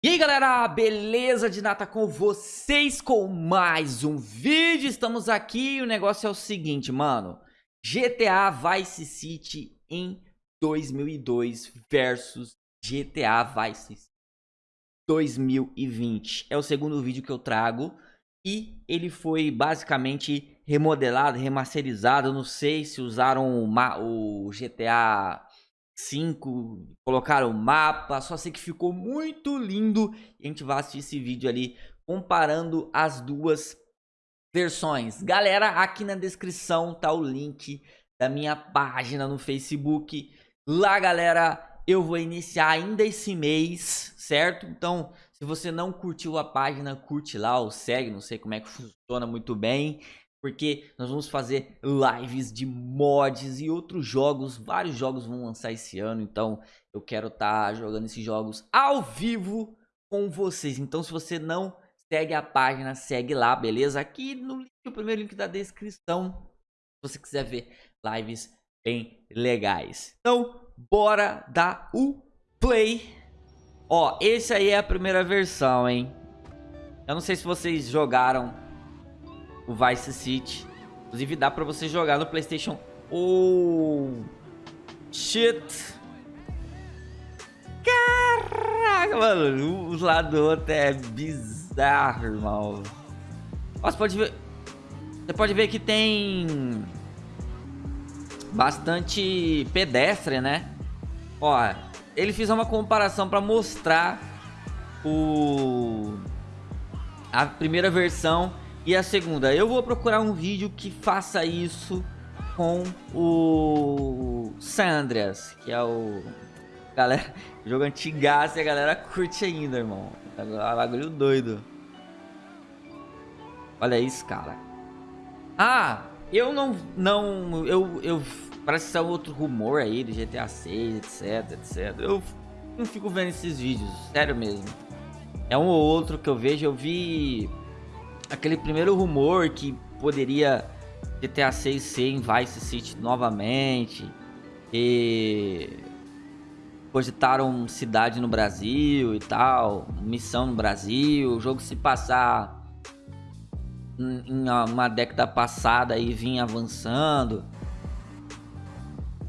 E aí galera, beleza de nata com vocês com mais um vídeo, estamos aqui e o negócio é o seguinte, mano. GTA Vice City em 2002 versus GTA Vice City 2020 É o segundo vídeo que eu trago e ele foi basicamente remodelado, remasterizado, não sei se usaram o GTA 5, colocaram o mapa, só sei que ficou muito lindo. E a gente vai assistir esse vídeo ali comparando as duas versões. Galera, aqui na descrição tá o link da minha página no Facebook. Lá, galera, eu vou iniciar ainda esse mês, certo? Então, se você não curtiu a página, curte lá ou segue, não sei como é que funciona muito bem porque nós vamos fazer lives de mods e outros jogos, vários jogos vão lançar esse ano, então eu quero estar tá jogando esses jogos ao vivo com vocês. Então se você não segue a página, segue lá, beleza? Aqui no link, o primeiro link da descrição, se você quiser ver lives bem legais. Então, bora dar o play. Ó, esse aí é a primeira versão, hein? Eu não sei se vocês jogaram o Vice City. Inclusive dá pra você jogar no Playstation. Oh, shit. Caraca, mano. O lado do outro é bizarro, irmão. Você pode ver... Você pode ver que tem... Bastante pedestre, né? Ó, ele fez uma comparação pra mostrar o... A primeira versão e a segunda, eu vou procurar um vídeo que faça isso com o Sandras, que é o galera, jogo antigaço e a galera curte ainda, irmão. É bagulho doido. Olha isso, cara. Ah, eu não não eu eu parece ser outro rumor aí do GTA 6, etc, etc. Eu não fico vendo esses vídeos, sério mesmo. É um ou outro que eu vejo, eu vi aquele primeiro rumor que poderia GTA 6 ser em Vice City novamente e cogitaram cidade no Brasil e tal, missão no Brasil, o jogo se passar em uma década passada e vinha avançando.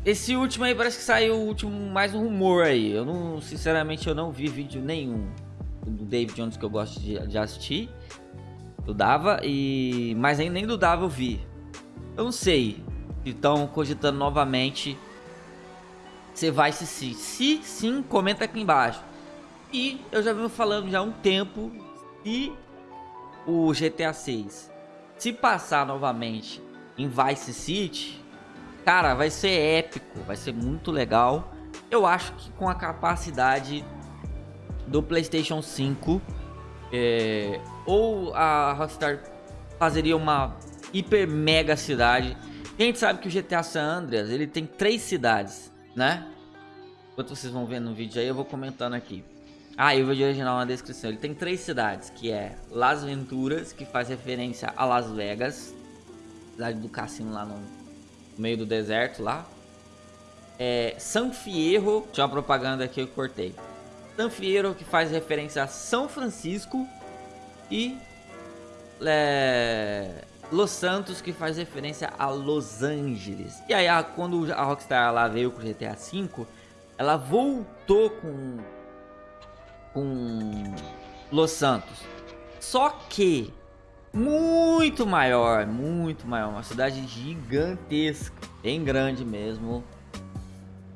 Esse último aí parece que saiu o último mais um rumor aí. Eu não, sinceramente, eu não vi vídeo nenhum do David Jones que eu gosto de, de assistir do Dava e mas nem, nem do eu vi. Eu não sei se estão cogitando novamente você vai se se, se sim, comenta aqui embaixo. E eu já venho falando já há um tempo se o GTA 6 se passar novamente em Vice City, cara, vai ser épico, vai ser muito legal. Eu acho que com a capacidade do PlayStation 5 é, ou a Rockstar fazeria uma hiper mega cidade. a gente sabe que o GTA San Andreas, ele tem três cidades, né? Enquanto vocês vão ver no vídeo aí, eu vou comentando aqui. Ah, e o vídeo original na descrição. Ele tem três cidades, que é Las Venturas, que faz referência a Las Vegas. Cidade do cassino lá no meio do deserto lá. É, San Fierro, tinha uma propaganda aqui eu cortei. San Fierro, que faz referência a São Francisco. E é, Los Santos, que faz referência a Los Angeles. E aí, quando a Rockstar lá veio com o GTA V, ela voltou com, com Los Santos. Só que muito maior, muito maior, uma cidade gigantesca, bem grande mesmo.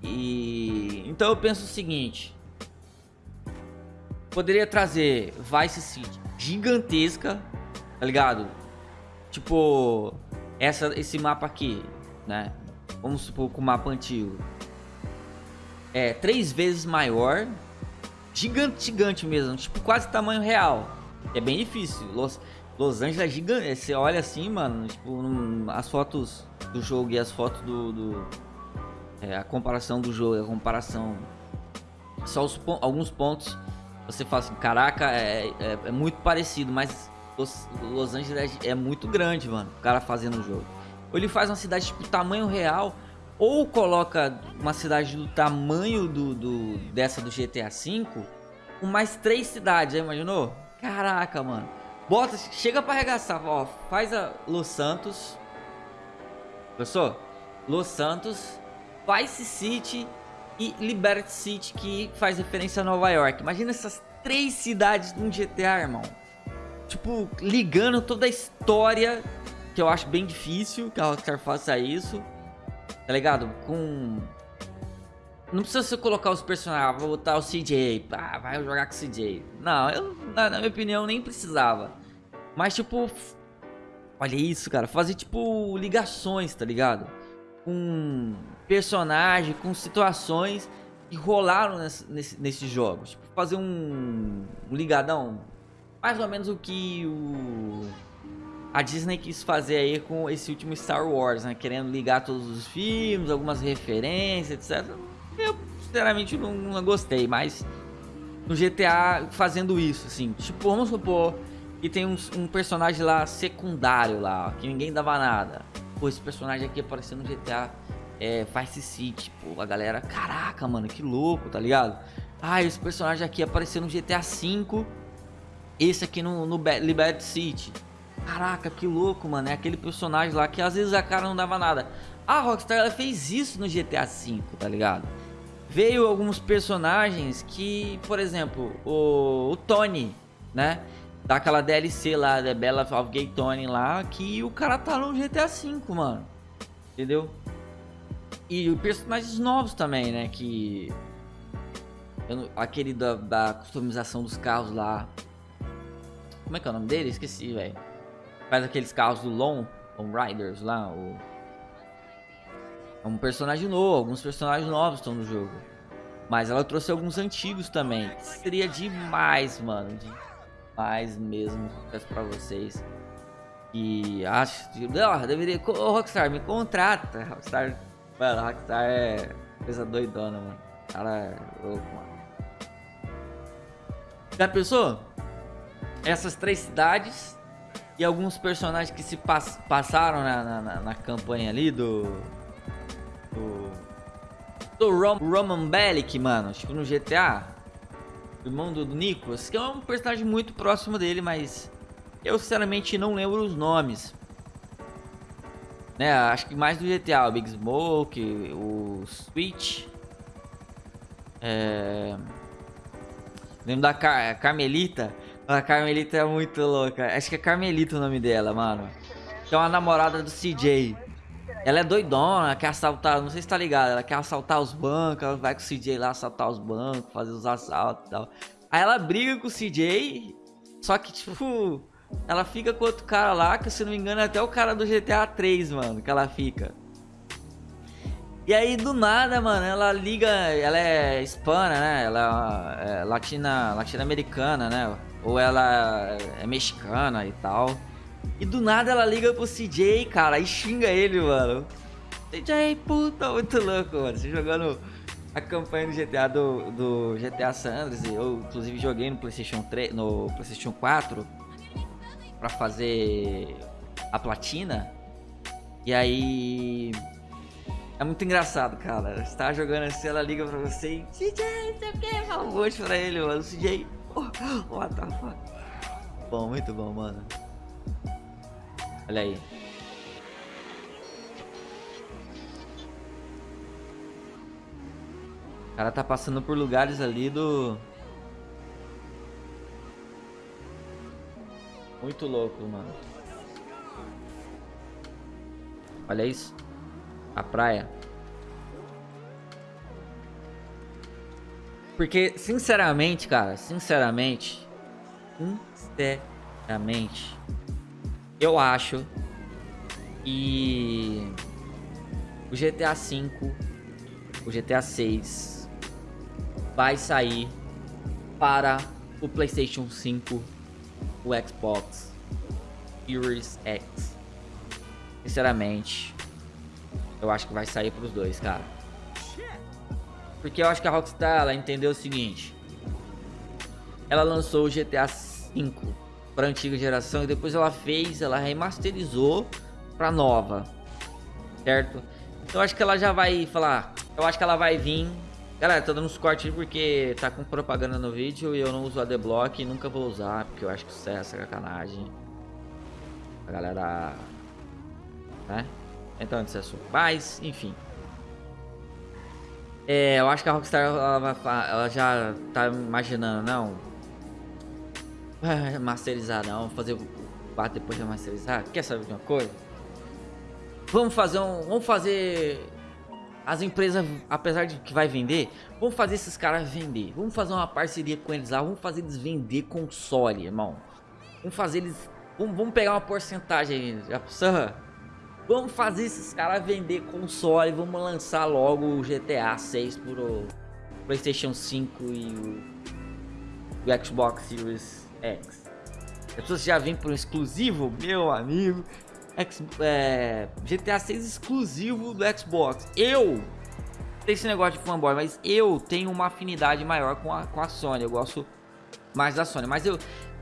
E então eu penso o seguinte, poderia trazer Vice City gigantesca, tá ligado? Tipo, essa, esse mapa aqui, né? Vamos supor com o mapa antigo. É três vezes maior. Gigante, gigante mesmo. Tipo, quase tamanho real. É bem difícil. Los, Los Angeles é gigante. Você olha assim, mano. Tipo, as fotos do jogo e as fotos do. do é, a comparação do jogo, a comparação. Só os, alguns pontos você fala assim, caraca, é, é, é muito parecido, mas Los, Los Angeles é, muito grande, mano, o cara fazendo o jogo. Ou ele faz uma cidade tipo tamanho real, ou coloca uma cidade do tamanho do, do dessa do GTA V, com mais três cidades, já imaginou? Caraca, mano. Bota, chega pra arregaçar, ó, faz a Los Santos. Gostou? Los Santos, Vice City e Liberty City, que faz referência a Nova York. Imagina essas três cidades num GTA, irmão. Tipo, ligando toda a história, que eu acho bem difícil que a Rockstar faça isso. Tá ligado? Com... Não precisa você colocar os personagens, ah, vou botar o CJ, pá, vai jogar com o CJ. Não, eu, na, na minha opinião, nem precisava. Mas, tipo, olha isso, cara, fazer, tipo, ligações, tá ligado? Com personagem, com situações que rolaram nesse, nesse, nesses jogos. Tipo, fazer um, um ligadão, mais ou menos o que o a Disney quis fazer aí com esse último Star Wars, né? Querendo ligar todos os filmes, algumas referências, etc. Eu, sinceramente, não, não gostei, mas no GTA fazendo isso, assim. Tipo, vamos supor que tem um, um personagem lá secundário lá, que ninguém dava nada. Pô, esse personagem aqui apareceu no GTA é, Vice City. Pô, a galera, caraca, mano, que louco, tá ligado? Ah, esse personagem aqui apareceu no GTA V, esse aqui no, no Liberty City. Caraca, que louco, mano. É aquele personagem lá que às vezes a cara não dava nada. A Rockstar ela fez isso no GTA V, tá ligado? Veio alguns personagens que, por exemplo, o, o Tony, né? Daquela DLC lá, The Bella of Gay Tony lá, que o cara tá no GTA V, mano. Entendeu? E personagens novos também, né? Que. Eu, aquele da, da customização dos carros lá. Como é que é o nome dele? Esqueci, velho faz aqueles carros do Long, Long Riders lá, o... É um personagem novo, alguns personagens novos estão no jogo. Mas ela trouxe alguns antigos também. Seria demais, mano. Demais mesmo. Peço pra vocês. E acho. Não, deveria. Ô, Rockstar, me contrata. Rockstar. Mano, Rockstar é coisa doidona, mano. Cara é louco, mano. Já pensou? Essas três cidades e alguns personagens que se pass passaram na, na, na, campanha ali do. Do. Do Rom Roman Bellic, mano. Tipo no GTA. Irmão do, Nicholas. Que é um personagem muito próximo dele, mas. Eu sinceramente não lembro os nomes. Né, acho que mais do GTA, o Big Smoke, o Switch. É... Lembro da Car Carmelita. A Carmelita é muito louca. Acho que é Carmelita o nome dela, mano. Que é uma namorada do CJ. Ela é doidona, quer assaltar, não sei se tá ligado, ela quer assaltar os bancos, ela vai com o CJ lá assaltar os bancos, fazer os assaltos e tal. Aí ela briga com o CJ, só que tipo, ela fica com outro cara lá, que se não me engano é até o cara do GTA 3, mano, que ela fica. E aí, do nada, mano, ela liga, ela é hispana, né, ela é latina, latino-americana, né, ou ela é mexicana e tal. E do nada ela liga pro CJ, cara, e xinga ele, mano. CJ, puta, muito louco, mano. Você jogando a campanha do GTA do, do GTA Sanders, eu inclusive joguei no PlayStation 3, no PlayStation 4 para fazer a platina. E aí é muito engraçado, cara. Você tá jogando assim, ela liga pra você e CJ, sei o que, fala um pra ele, mano. CJ, What the fuck? Bom, muito bom, mano. Olha aí. O cara tá passando por lugares ali do... Muito louco, mano. Olha isso. A praia. Porque, sinceramente, cara, sinceramente, sinceramente, eu acho que o GTA V, o GTA 6 vai sair para o PlayStation 5, o Xbox Series X. Sinceramente, eu acho que vai sair para os dois, cara. Porque eu acho que a Rockstar ela entendeu o seguinte. Ela lançou o GTA V para antiga geração e depois ela fez, ela remasterizou para nova. Certo? Então acho que ela já vai falar, eu acho que ela vai vir Galera, tô dando uns cortes porque tá com propaganda no vídeo e eu não uso adblock e nunca vou usar, porque eu acho que isso é sacanagem. A galera... Né? Então, esse assunto. Mas, enfim. É, eu acho que a Rockstar ela, ela já tá imaginando, não. Masterizar não, fazer o 4 depois de masterizar. Quer saber de uma coisa? Vamos fazer um. Vamos fazer. As empresas, apesar de que vai vender, vamos fazer esses caras vender. Vamos fazer uma parceria com eles lá. Vamos fazer eles vender console, irmão. Vamos fazer eles. Vamos, vamos pegar uma porcentagem aí. Vamos fazer esses caras vender console. Vamos lançar logo o GTA 6 pro PlayStation 5 e o, o Xbox Series X. As pessoas já vêm por um exclusivo, meu amigo. X, é, GTA 6 exclusivo do Xbox. Eu tem esse negócio de fanboy, mas eu tenho uma afinidade maior com a, com a Sony. Eu gosto mais da Sony. Mas eu,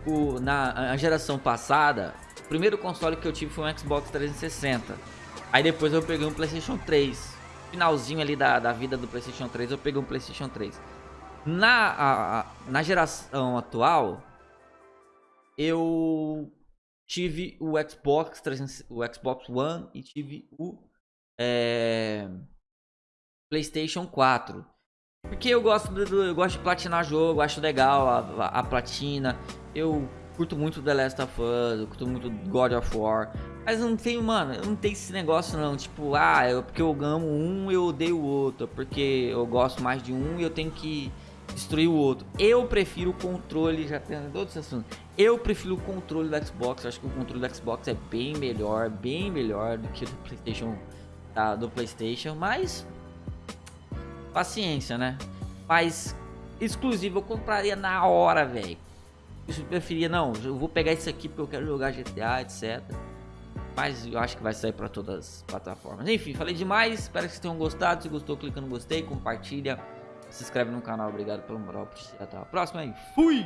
o, na geração passada, o primeiro console que eu tive foi um Xbox 360. Aí depois eu peguei um PlayStation 3. Finalzinho ali da, da vida do PlayStation 3, eu peguei um PlayStation 3. Na, a, a, na geração atual, eu tive o Xbox 300, o Xbox One e tive o é, PlayStation 4. Porque eu gosto, do, eu gosto de platinar jogo, acho legal a, a, a, platina. Eu curto muito The Last of Us, eu curto muito God of War. Mas não tem, mano, não tem esse negócio não, tipo, ah, eu, porque eu amo um, eu odeio o outro. Porque eu gosto mais de um e eu tenho que destruir o outro. Eu prefiro o controle, já tem outros assuntos. Eu prefiro o controle do Xbox. Eu acho que o controle do Xbox é bem melhor, bem melhor do que o do PlayStation, tá, do PlayStation, mas paciência, né? Mas exclusivo eu compraria na hora, velho. Eu preferia não, eu vou pegar isso aqui porque eu quero jogar GTA, etc. Mas eu acho que vai sair para todas as plataformas. Enfim, falei demais. Espero que vocês tenham gostado. Se gostou, clica no gostei, compartilha se inscreve no canal. Obrigado pelo moral. Até a próxima aí. Fui!